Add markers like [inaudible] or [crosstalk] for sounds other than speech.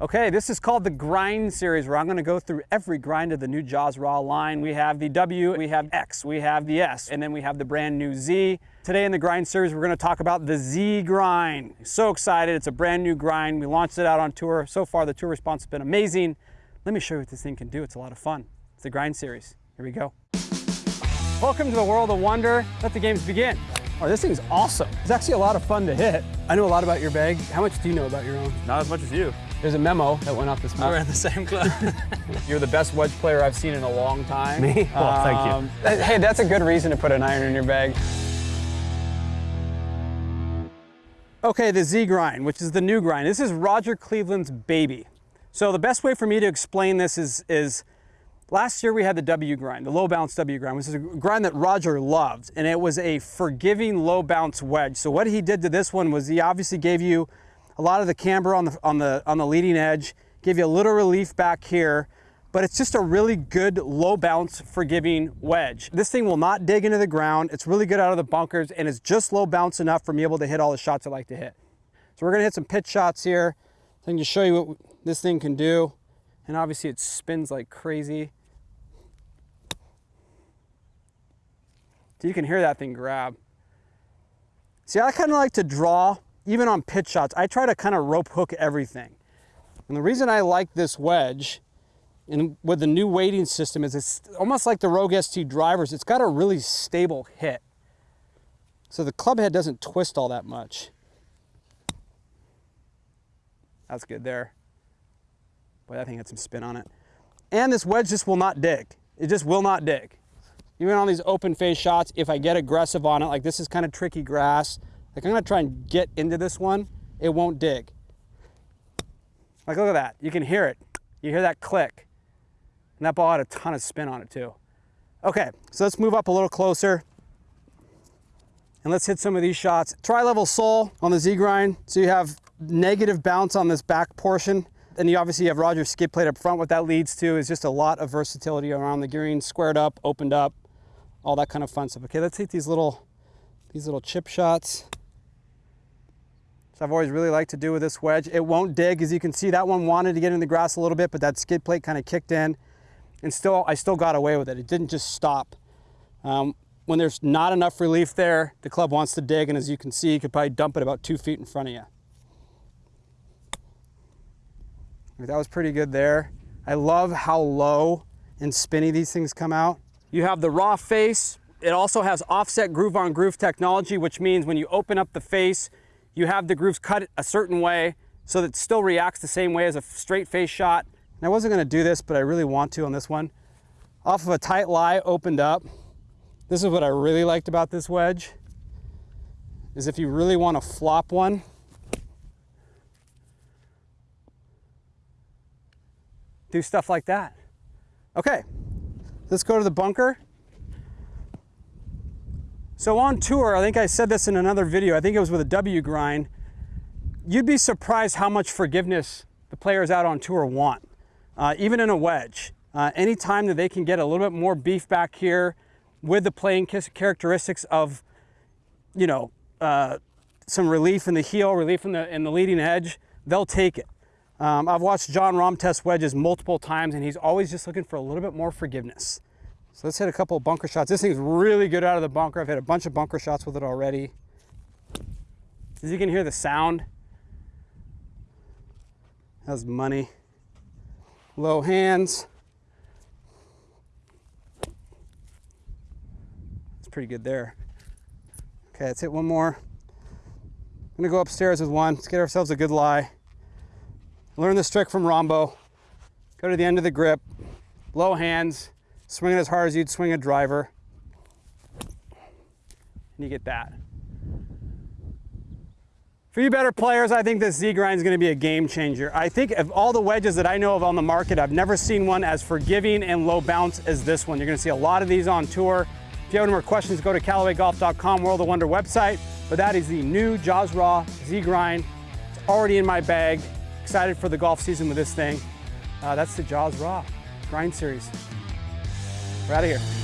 Okay, this is called the Grind Series, where I'm gonna go through every grind of the new Jaws Raw line. We have the W, we have X, we have the S, and then we have the brand new Z. Today in the Grind Series, we're gonna talk about the Z Grind. So excited, it's a brand new grind. We launched it out on tour. So far, the tour response has been amazing. Let me show you what this thing can do. It's a lot of fun. It's the Grind Series. Here we go. Welcome to the world of wonder. Let the games begin. Oh, this thing's awesome. It's actually a lot of fun to hit. I know a lot about your bag. How much do you know about your own? Not as much as you. There's a memo that went off this morning. We're in the same club. [laughs] You're the best wedge player I've seen in a long time. Me? Well, thank you. Um, hey, that's a good reason to put an iron in your bag. Okay, the Z grind, which is the new grind. This is Roger Cleveland's baby. So the best way for me to explain this is, is last year we had the W grind, the low bounce W grind, which is a grind that Roger loved, and it was a forgiving low bounce wedge. So what he did to this one was he obviously gave you a lot of the camber on the, on the, on the leading edge, gave you a little relief back here, but it's just a really good low bounce forgiving wedge. This thing will not dig into the ground. It's really good out of the bunkers and it's just low bounce enough for me able to hit all the shots I like to hit. So we're gonna hit some pitch shots here. I can just show you what this thing can do. And obviously it spins like crazy. So you can hear that thing grab. See, I kind of like to draw, even on pitch shots, I try to kind of rope hook everything. And the reason I like this wedge and with the new weighting system is it's almost like the Rogue ST drivers. It's got a really stable hit. So the club head doesn't twist all that much. That's good there. Boy, that thing had some spin on it. And this wedge just will not dig. It just will not dig. Even on these open face shots, if I get aggressive on it, like this is kind of tricky grass, like I'm gonna try and get into this one, it won't dig. Like look at that, you can hear it. You hear that click. And that ball had a ton of spin on it too. Okay, so let's move up a little closer and let's hit some of these shots. Tri-level sole on the Z-grind. So you have negative bounce on this back portion. And you obviously have Roger's skid plate up front. What that leads to is just a lot of versatility around the gearing, squared up, opened up, all that kind of fun stuff. Okay, let's take these little, these little chip shots. So I've always really liked to do with this wedge. It won't dig, as you can see, that one wanted to get in the grass a little bit, but that skid plate kind of kicked in and still, I still got away with it. It didn't just stop. Um, when there's not enough relief there, the club wants to dig, and as you can see, you could probably dump it about two feet in front of you. That was pretty good there. I love how low and spinny these things come out. You have the raw face. It also has offset groove on groove technology, which means when you open up the face, you have the grooves cut a certain way so that it still reacts the same way as a straight face shot. And I wasn't gonna do this, but I really want to on this one. Off of a tight lie opened up. This is what I really liked about this wedge, is if you really wanna flop one, do stuff like that. Okay, let's go to the bunker. So on tour, I think I said this in another video, I think it was with a W grind, you'd be surprised how much forgiveness the players out on tour want, uh, even in a wedge. Uh, anytime that they can get a little bit more beef back here with the playing characteristics of, you know, uh, some relief in the heel, relief in the, in the leading edge, they'll take it. Um, I've watched Jon Rahm test wedges multiple times and he's always just looking for a little bit more forgiveness. So let's hit a couple bunker shots. This thing's really good out of the bunker. I've hit a bunch of bunker shots with it already. As you can hear the sound, that's money. Low hands. It's pretty good there. Okay, let's hit one more. I'm gonna go upstairs with one. Let's get ourselves a good lie. Learn this trick from Rombo. Go to the end of the grip, low hands, swing it as hard as you'd swing a driver, and you get that. For you better players, I think this Z-Grind is going to be a game changer. I think of all the wedges that I know of on the market, I've never seen one as forgiving and low bounce as this one. You're going to see a lot of these on tour. If you have any more questions, go to CallawayGolf.com, World of Wonder website. But that is the new Jaws Raw Z-Grind. It's already in my bag. Excited for the golf season with this thing. Uh, that's the Jaws Raw Grind Series. We're out of here.